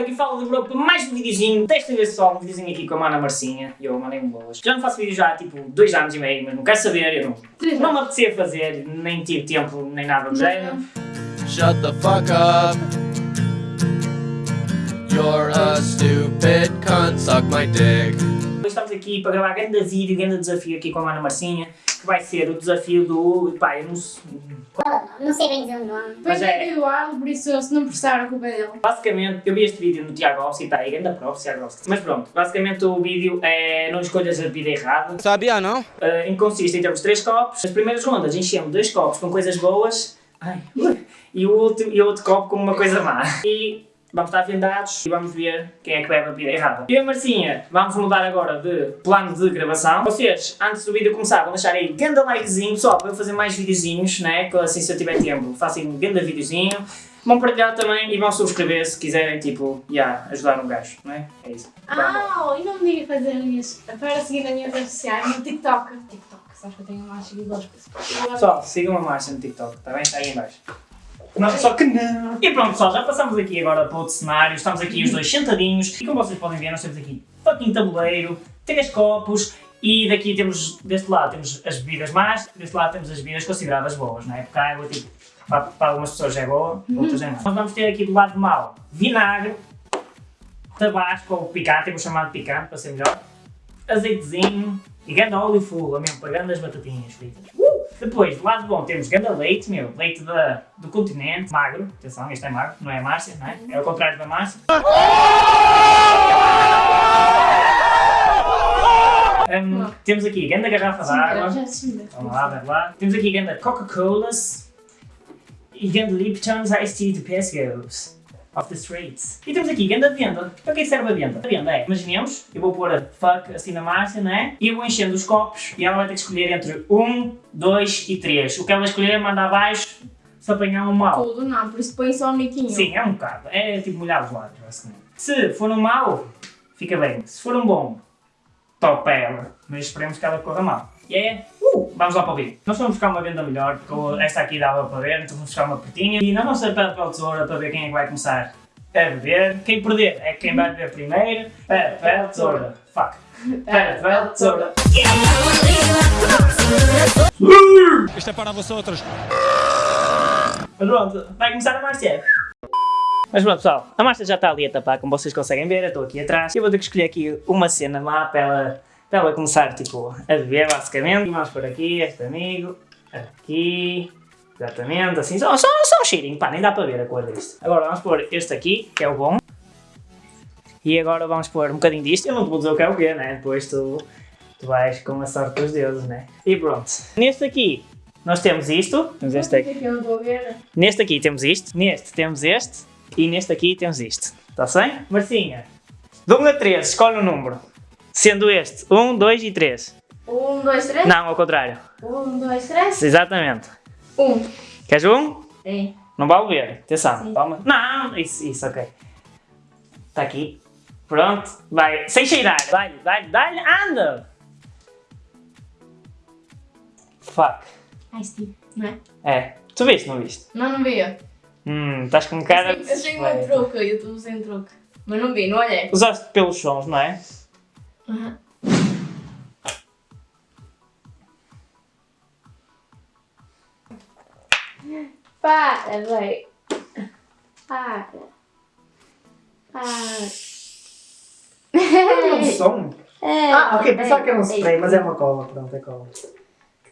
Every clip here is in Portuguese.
Aqui fala do grupo mais um videozinho, desta vez só um videozinho aqui com a Mana Marcinha, e eu mandei-me boas. Já não faço vídeo já há tipo dois anos e meio, mas não quero saber, eu não, não me apetecia fazer, nem tive tempo, nem nada do género. Shut the fuck up. You're a stupid cunt, suck my dick. Hoje estamos aqui para gravar grande vídeo, grande desafio aqui com a Mana Marcinha, que vai ser o desafio do... pá, eu não sei... Não sei bem dizer o nome. Mas Mas é- é do ar, por isso se não prestar a culpa é dele. Basicamente, eu vi este vídeo no Tiago Alves e está aí, grande prova, Tiago Alves. Mas pronto, basicamente o vídeo é não escolhas a bebida errada. Sabia não? Uh, em que consiste em termos três copos. As primeiras rondas enchemos dois copos com coisas boas ai, e, o último, e o outro copo com uma coisa má. E vamos estar vendados e vamos ver quem é que bebe a bebida errada. Eu e a Marcinha vamos mudar agora de plano de gravação. Vocês, antes do vídeo começar, vão deixar aí ganda likezinho só para eu fazer mais videozinhos, né? Que assim se eu tiver tempo faço um ganda videozinho. Vão partilhar também e vão subscrever se quiserem, tipo, yeah, ajudar um gajo, não é? É isso. Ah, e não me diga fazer minhas. Para seguir nas minhas redes sociais no TikTok. TikTok, sabes que eu tenho mais seguidores. Pessoal, sigam a Márcia no TikTok, está bem? Está aí em baixo. Não, só que não! E pronto pessoal, já passamos aqui agora para outro cenário, estamos aqui os dois sentadinhos e como vocês podem ver nós temos aqui fucking tabuleiro, três copos e daqui temos, deste lado temos as bebidas más, deste lado temos as bebidas consideradas boas, não é? Porque a água tipo, para, para algumas pessoas é boa, outras é má. Nós vamos ter aqui do lado mau vinagre, tabasco ou picante, eu vou chamar de picante para ser melhor, azeitezinho e ganda óleo full, mesmo, para grandes batatinhas fritas. Uh! Depois, do lado bom, temos ganda leite, meu, leite da, do continente, magro, atenção, este é magro, não é a Márcia, não é? É o contrário da Márcia. Hum, temos aqui ganda garrafa de água. Já se me Vamos lá, vamos lá. Temos aqui ganda Coca-Colas e ganda Lipton's Iced Tea de Pescos. Off the streets. E temos aqui ganda venda. Para que serve a venda? A venda é, imaginemos, eu vou pôr a fuck assim na Márcia, não é? E eu vou enchendo os copos e ela vai ter que escolher entre 1, 2 e 3. O que ela escolher manda abaixo se apanhar um mau. Tudo, não, por isso põe só um niquinho. Sim, é um bocado. É tipo molhar os lábios, basicamente. Se for um mau, fica bem. Se for um bom, top para ela. Mas esperemos que ela corra mal. E é, uh, vamos lá para o vídeo. Nós vamos buscar uma venda melhor, porque o- esta aqui dava para ver, então vamos buscar uma pretinha. E nós vamos ser papel ou tesoura para ver quem é que vai começar a beber. Quem perder é quem vai beber primeiro. Papel, tesoura. Fuck. Papel, tesoura. Isto é para vocês. Mas pronto, vai começar a Márcia. Mas pronto pessoal, a Márcia já está ali a tapar, como vocês conseguem ver, eu estou aqui atrás. Eu vou ter que escolher aqui uma cena má para ela, para ela começar tipo, a beber basicamente. E vamos por aqui, este amigo, aqui, exatamente, assim, só, só, só um cheirinho, pá, nem dá para ver a cor disto. Agora vamos pôr este aqui, que é o bom. E agora vamos pôr um bocadinho disto, eu não te vou dizer o que é o quê, né? Depois tu, tu vais com a sorte dos deuses, né? E pronto. Neste aqui, nós temos isto, temos este aqui. que eu não estou a ver. Neste aqui temos isto, neste temos este e neste aqui temos isto. Está bem? Marcinha, de 1 a 3, escolhe um número. Sendo este 1, 2 e 3. Um, dois, três. Não, ao contrário. Um, dois, três. Exatamente. Um. Queres um? É. Não vale ver. Atenção. Sim. Palma. Não, isso, isso, ok. Está aqui. Pronto. Vai. Sem cheirar. Dá-lhe, dá-lhe, dá-lhe. Anda! Fuck. Ai, Steve, não é? É. Tu viste, não viste? Não, não vi. Eu Hum, estás com cara eu tenho um suspeita. truque, eu estou sem truque. Mas não vi, não olhei. Usaste pelos sons, não é? Aham. Para, vai. Para. Para. um som. É, Ah, ok, pensava é, que era um é. spray, mas é uma cola, pronto, é cola.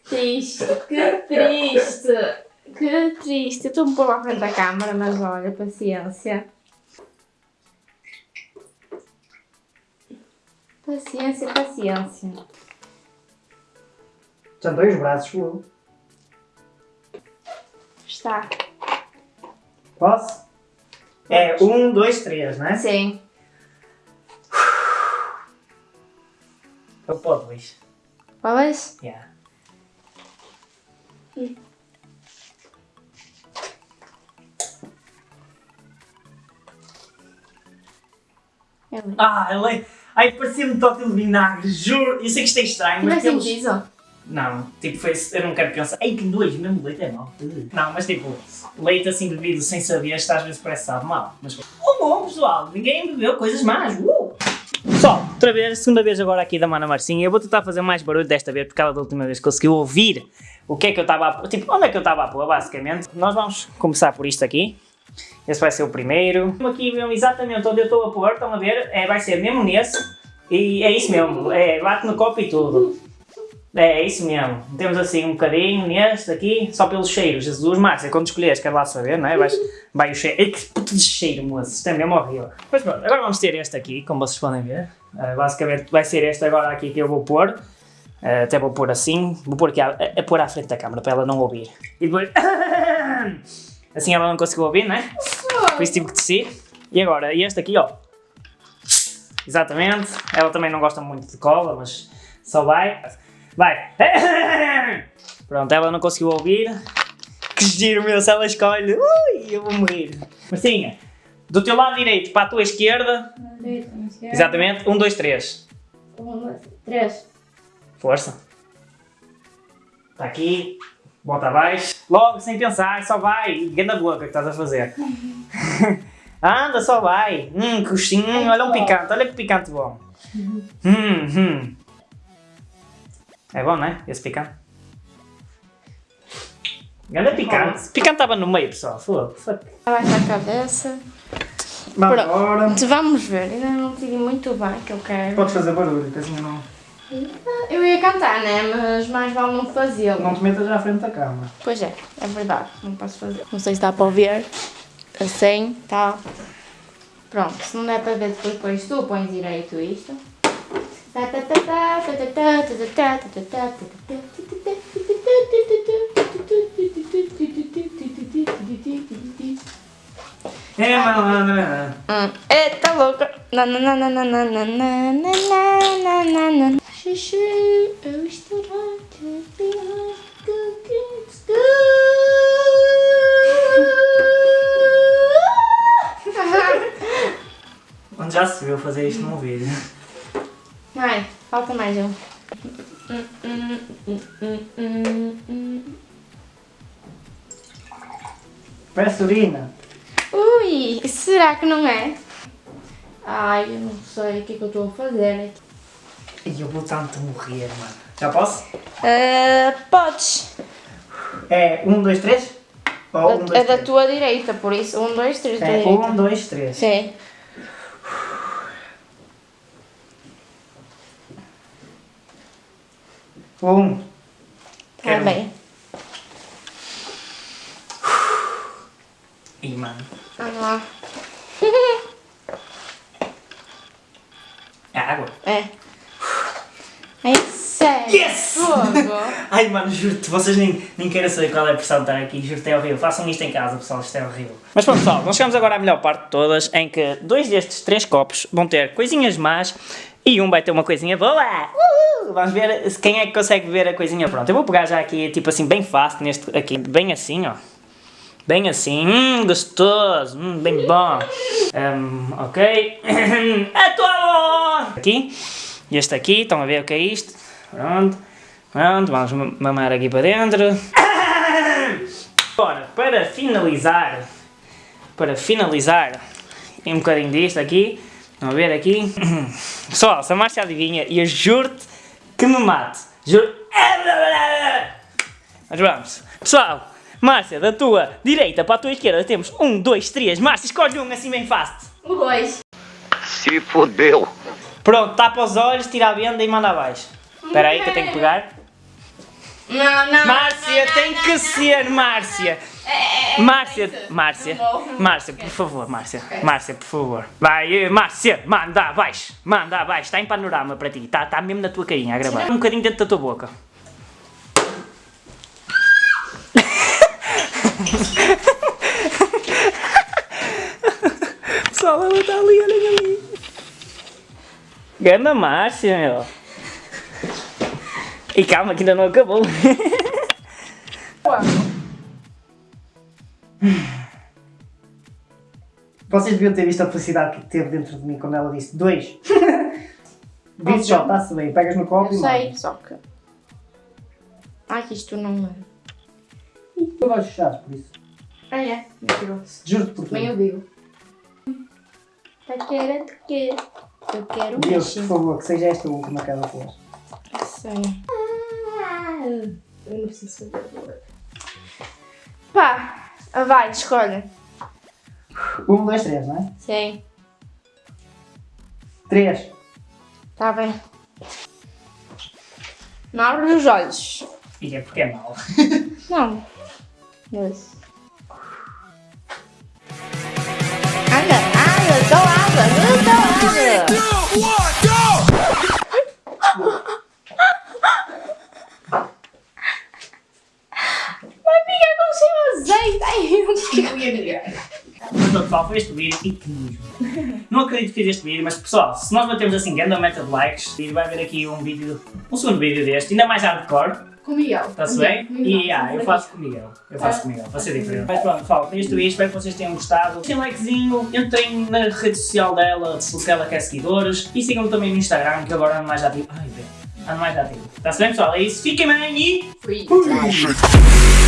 Triste, que triste. Que triste. Eu estou um pouco à frente da câmara, mas olha, paciência. Paciência, paciência. Já dois braços, fogo. Está. Posso? É, um, dois, três, não é? Sim. Eu posso, Luís. Podes? Yeah. É bem. Ah, ele. Ai, parecia-me tótil de vinagre, juro. Eu sei que isto é estranho, é mas pelos... sentido? Não, tipo, foi, eu não quero pensar. Ei, que nojo, mesmo leite é mau. Não, mas tipo, leite assim bebido sem saber, está às vezes parece sabe mal. Mas, oh bom, pessoal, ninguém bebeu coisas más. Uh! Pessoal, outra vez, segunda vez agora aqui da Mana Marcinha. Eu vou tentar fazer mais barulho desta vez, porque ela da última vez conseguiu ouvir o que é que eu estava a pôr. Tipo, onde é que eu estava a pôr, basicamente. Nós vamos começar por isto aqui. Esse vai ser o primeiro. Aqui mesmo exatamente onde eu estou a pôr, estão a ver? É, vai ser mesmo nesse. E é isso mesmo, é, bate no copo e tudo. É, é isso mesmo. Temos assim um bocadinho neste aqui, só pelos cheiros. Jesus, Márcia, quando escolheres, quer lá saber, não é? Vai o cheiro. Ei, que puto de cheiro, moço. Isto é mesmo horrível. Mas pronto, agora vamos ter este aqui, como vocês podem ver. Uh, basicamente vai ser este agora aqui que eu vou pôr. Uh, até vou pôr assim. Vou pôr aqui a, a, a pôr à frente da câmera para ela não ouvir. E depois. assim ela não conseguiu ouvir, não é? Por isso tive que descer. E agora, este aqui, ó. Exatamente. Ela também não gosta muito de cola, mas só vai. Vai! Pronto, ela não conseguiu ouvir. Que giro meu, se ela escolhe. Ui, eu vou morrer. Marcinha, do teu lado direito para a tua esquerda. Exatamente. Um, dois, três. Um, dois, três. Força. Está aqui. Bota abaixo. Logo, sem pensar, só vai. Ganda boca que estás a fazer. Anda, só vai. Hum, coxinho. Olha um picante. Olha que picante bom. Hum, hum. É bom, não é? Esse picante. Ganda picante. Picante estava no meio, pessoal. Foda. Abaixa a cabeça. Vamos Pronto. Vamos ver, ainda não decidi muito bem que eu quero. Podes fazer barulho, que assim não... Eu ia cantar, né? Mas mais vale não fazê-lo. Não te metas já à frente da cama. Pois é, é verdade, não posso fazer. Não sei se dá para ouvir. Assim, tá. Pronto, se não der para ver depois, depois tu pões direito isto. É, malandra. Hum, Eita louca! Shoo, oh, still hard to be hard. Good, good, good. Onde já se viu fazer isto num vídeo? Vai, falta mais um. Parece urina. Ui, será que não é? Ai, eu não sei o que, é que eu estou a fazer aqui. E eu vou tanto morrer, mano. Já posso? Ah, podes. É um, dois, três? Ou um, dois, é da tua direita, por isso. Um, dois, três, da É direita. um, dois, três. Sim. Um. Tá bem. Ih, mano. Vamos lá. É água? É. É sério. Yes! Ai, mano, juro-te, vocês nem, nem querem saber qual é a pressão de estar aqui. Juro-te, é horrível. Façam isto em casa, pessoal, isto é horrível. Mas pronto, pessoal, nós chegamos agora à melhor parte de todas, em que dois destes três copos vão ter coisinhas más e um vai ter uma coisinha boa. Uhul! Vamos ver quem é que consegue ver a coisinha pronta. Eu vou pegar já aqui, tipo assim, bem fácil, neste aqui, bem assim, ó. Bem assim, hum, gostoso, hum, bem bom. Hum, ok. a tua avó! Aqui. E este aqui, estão a ver o que é isto? Pronto. Pronto, vamos ma- mamar aqui para dentro. Agora, para finalizar, para finalizar, um bocadinho disto aqui, vamos ver aqui. Pessoal, se a Márcia adivinha, e eu juro-te que me mate. Juro. Mas vamos. Pessoal, Márcia, da tua direita para a tua esquerda temos um, dois, três. Márcia, escolhe um assim bem fácil. O dois. Se fodeu. Pronto, tapa os olhos, tira a venda e manda abaixo. Espera aí que eu tenho que pegar. Não, não. Márcia, não, tem que não, ser Márcia. É, é, Márcia, isso. Márcia, Não vou. Márcia, por favor, Márcia, Márcia, por favor. Vai, eh, Márcia, manda abaixo, manda abaixo, está em panorama para ti, está tá mesmo na tua carinha a gravar. Um bocadinho dentro da tua boca. Pessoal, ela está ali, olhem ali. Ganda Márcia, meu. E calma que ainda não acabou. Vocês deviam ter visto a felicidade que teve dentro de mim quando ela disse dois. Disse só, está-se bem, pegas no copo Eu e sei, mandas. só que. Ai, que isto não é. Eu gosto de chato, por isso. Ah, é? Mentiroso. Juro-te por Nem eu tudo. digo. Taquera, taquera. Eu quero um Deus, por favor, que seja esta a última que ela fez. Sei. Eu não preciso fazer. Pá, vai, escolhe. Um, dois, três, não é? Sei. Três. Tá bem. Não abre os olhos. E é porque é mau. Não. Dois. Anda, anda, então anda, o seu azeite aí. Mas pessoal, foi este vídeo e que nojo. Não acredito que fiz este vídeo, mas pessoal, se nós batemos assim grande meta de likes, vai haver aqui um vídeo, um segundo vídeo deste, ainda mais hardcore, Com o Miguel. está-se bem? E ah, eu faço com o Miguel, eu faço com o Miguel, vai ser diferente. Mas pronto, pessoal, foi este vídeo, espero que vocês tenham gostado. Deixem um likezinho, entrem na rede social dela, se ela quer seguidores, e sigam-me também no Instagram, que agora ando mais ativo. Ai, bem, ando mais ativo. Está-se bem, pessoal? É isso, fiquem bem e... Fui. Fui!